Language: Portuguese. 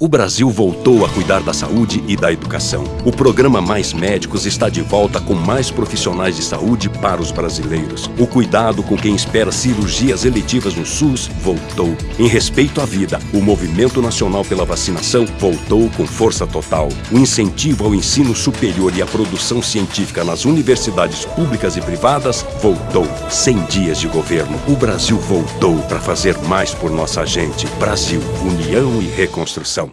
O Brasil voltou a cuidar da saúde e da educação. O programa Mais Médicos está de volta com mais profissionais de saúde para os brasileiros. O cuidado com quem espera cirurgias eletivas no SUS voltou. Em respeito à vida, o Movimento Nacional pela Vacinação voltou com força total. O incentivo ao ensino superior e à produção científica nas universidades públicas e privadas voltou. 100 dias de governo. O Brasil voltou para fazer mais por nossa gente. Brasil, união e reconstrução.